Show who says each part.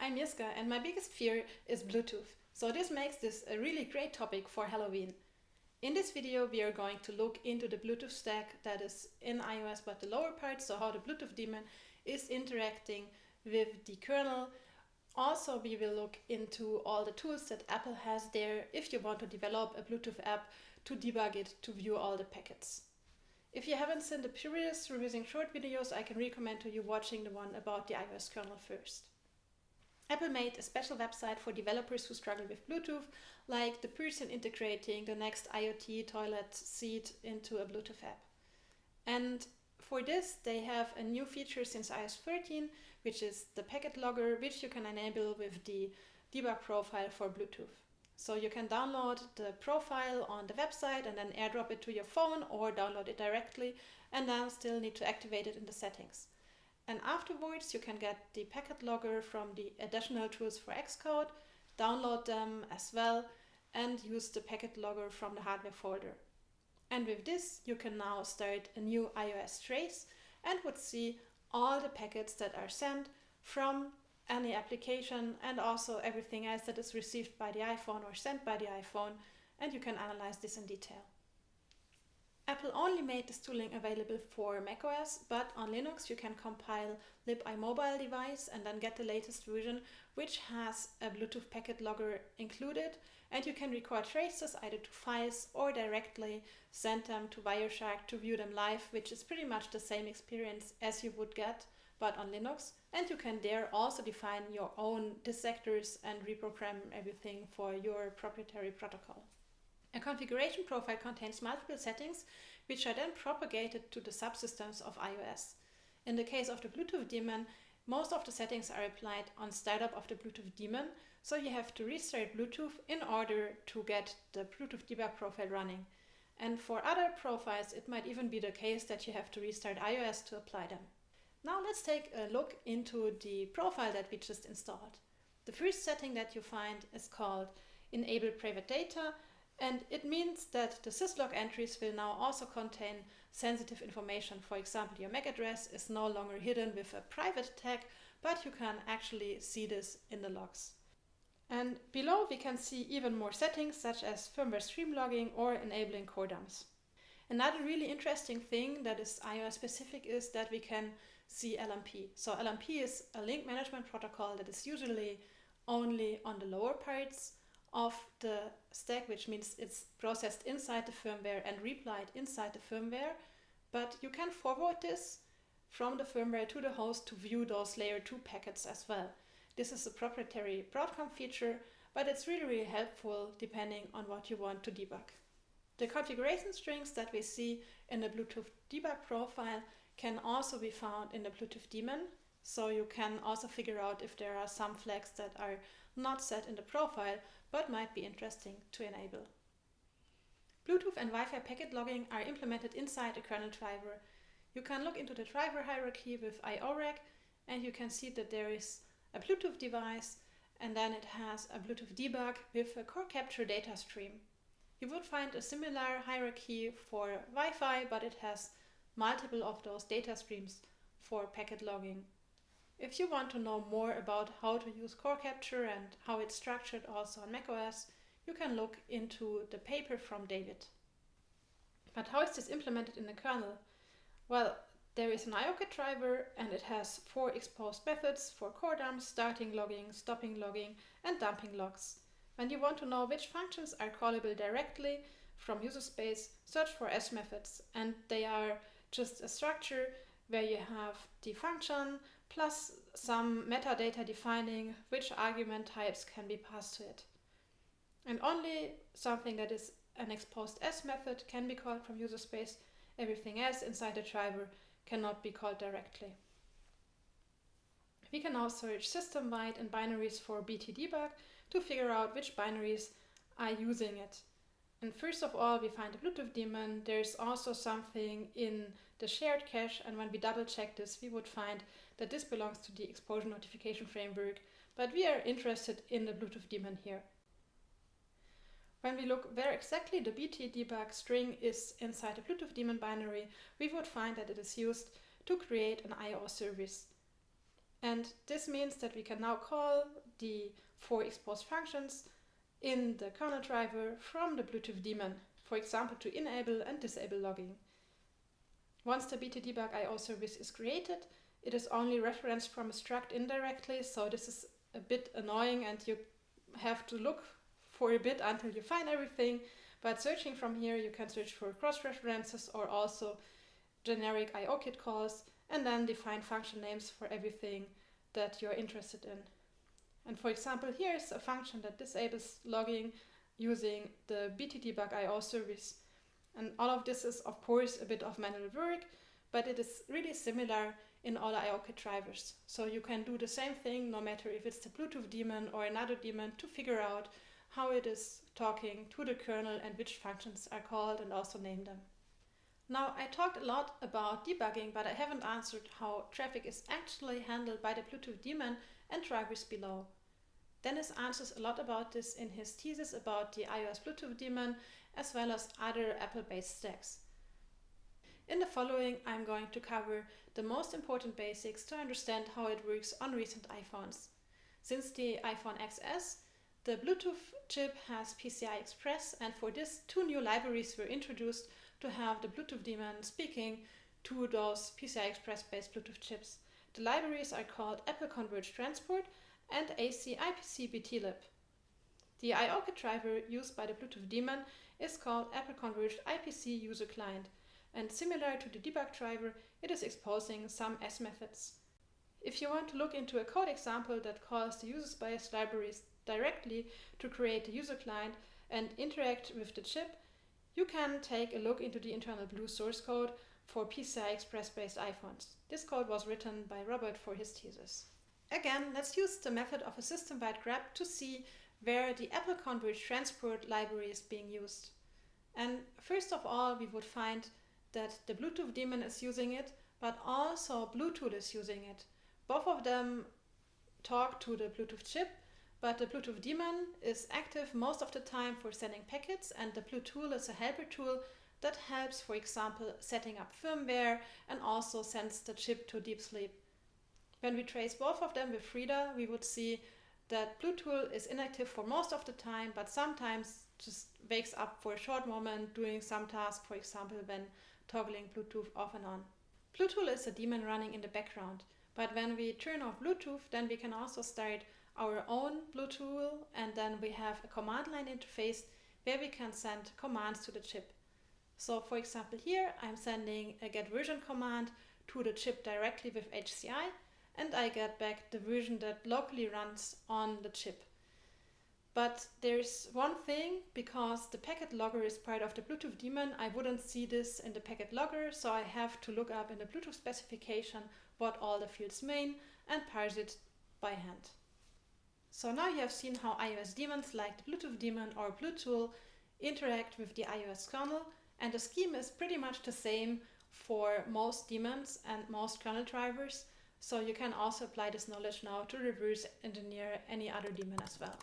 Speaker 1: I'm Jiska and my biggest fear is Bluetooth. So this makes this a really great topic for Halloween. In this video we are going to look into the Bluetooth stack that is in iOS but the lower part, so how the Bluetooth daemon is interacting with the kernel. Also we will look into all the tools that Apple has there if you want to develop a Bluetooth app to debug it to view all the packets. If you haven't seen the previous revising short videos, I can recommend to you watching the one about the iOS kernel first. Apple made a special website for developers who struggle with Bluetooth, like the person integrating the next IoT toilet seat into a Bluetooth app. And for this, they have a new feature since iOS 13, which is the packet logger, which you can enable with the debug profile for Bluetooth. So you can download the profile on the website and then airdrop it to your phone or download it directly and then still need to activate it in the settings. And afterwards you can get the packet logger from the additional tools for Xcode, download them as well and use the packet logger from the hardware folder. And with this you can now start a new iOS trace and would see all the packets that are sent from any application and also everything else that is received by the iPhone or sent by the iPhone and you can analyze this in detail. Apple only made this tooling available for macOS, but on Linux you can compile libimobiledevice and then get the latest version which has a Bluetooth packet logger included and you can record traces either to files or directly send them to Wireshark to view them live, which is pretty much the same experience as you would get but on Linux. And you can there also define your own dissectors and reprogram everything for your proprietary protocol. A configuration profile contains multiple settings, which are then propagated to the subsystems of iOS. In the case of the Bluetooth daemon, most of the settings are applied on startup of the Bluetooth daemon, so you have to restart Bluetooth in order to get the Bluetooth debug profile running. And for other profiles, it might even be the case that you have to restart iOS to apply them. Now let's take a look into the profile that we just installed. The first setting that you find is called Enable Private Data and it means that the syslog entries will now also contain sensitive information. For example, your MAC address is no longer hidden with a private tag, but you can actually see this in the logs. And below we can see even more settings such as firmware stream logging or enabling core dumps. Another really interesting thing that is iOS specific is that we can see LMP. So LMP is a link management protocol that is usually only on the lower parts of the stack, which means it's processed inside the firmware and replied inside the firmware. But you can forward this from the firmware to the host to view those layer 2 packets as well. This is a proprietary Broadcom feature, but it's really, really helpful depending on what you want to debug. The configuration strings that we see in the Bluetooth debug profile can also be found in the Bluetooth daemon. So you can also figure out if there are some flags that are not set in the profile, but might be interesting to enable. Bluetooth and Wi-Fi packet logging are implemented inside a kernel driver. You can look into the driver hierarchy with IOREG and you can see that there is a Bluetooth device and then it has a Bluetooth debug with a core capture data stream. You would find a similar hierarchy for Wi-Fi, but it has multiple of those data streams for packet logging. If you want to know more about how to use core capture and how it's structured also on macOS, you can look into the paper from David. But how is this implemented in the kernel? Well, there is an IOKit driver and it has four exposed methods for core dumps, starting logging, stopping logging and dumping logs. When you want to know which functions are callable directly from user space, search for S methods and they are just a structure where you have the function plus some metadata defining which argument types can be passed to it. And only something that is an exposed S method can be called from user space. Everything else inside the driver cannot be called directly. We can now search system-wide in binaries for BTDebug to figure out which binaries are using it. And first of all, we find the Bluetooth daemon. There's also something in the shared cache. And when we double check this, we would find that this belongs to the exposure notification framework. But we are interested in the Bluetooth daemon here. When we look where exactly the BT debug string is inside the Bluetooth daemon binary, we would find that it is used to create an IO service. And this means that we can now call the four exposed functions in the kernel driver from the Bluetooth daemon, for example to enable and disable logging. Once the BTDebug IO service is created, it is only referenced from a struct indirectly, so this is a bit annoying and you have to look for a bit until you find everything. But searching from here, you can search for cross-references or also generic IOKit calls and then define function names for everything that you're interested in. And for example, here's a function that disables logging using the BTDebug IO service. And all of this is, of course, a bit of manual work, but it is really similar in all IOKit drivers. So you can do the same thing no matter if it's the Bluetooth daemon or another daemon to figure out how it is talking to the kernel and which functions are called and also name them. Now I talked a lot about debugging but I haven't answered how traffic is actually handled by the Bluetooth daemon and drivers below. Dennis answers a lot about this in his thesis about the iOS Bluetooth daemon as well as other Apple-based stacks. In the following I'm going to cover the most important basics to understand how it works on recent iPhones. Since the iPhone XS, the Bluetooth chip has PCI Express and for this two new libraries were introduced to have the Bluetooth daemon speaking to those PCI Express based Bluetooth chips. The libraries are called Apple Converged Transport and AC IPC BTLib. The IOKit driver used by the Bluetooth daemon is called Apple Converged IPC User Client and similar to the debug driver, it is exposing some S methods. If you want to look into a code example that calls the user space libraries directly to create the user client and interact with the chip, you can take a look into the InternalBlue source code for PCI Express based iPhones. This code was written by Robert for his thesis. Again, let's use the method of a system-wide grep to see where the Apple Converged Transport library is being used. And first of all, we would find that the Bluetooth daemon is using it, but also Bluetool is using it. Both of them talk to the Bluetooth chip, but the Bluetooth daemon is active most of the time for sending packets and the Bluetool is a helper tool that helps, for example, setting up firmware and also sends the chip to deep sleep. When we trace both of them with Frida, we would see that Bluetool is inactive for most of the time, but sometimes just wakes up for a short moment doing some task, for example, when toggling Bluetooth off and on. Bluetool is a daemon running in the background, but when we turn off Bluetooth, then we can also start our own Bluetool and then we have a command line interface where we can send commands to the chip. So for example here I'm sending a get version command to the chip directly with HCI and I get back the version that locally runs on the chip. But there's one thing, because the packet logger is part of the Bluetooth daemon, I wouldn't see this in the packet logger, so I have to look up in the Bluetooth specification what all the fields mean and parse it by hand. So now you have seen how iOS daemons like the Bluetooth daemon or Bluetool interact with the iOS kernel, and the scheme is pretty much the same for most daemons and most kernel drivers, so you can also apply this knowledge now to reverse engineer any other daemon as well.